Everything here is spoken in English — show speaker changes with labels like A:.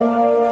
A: you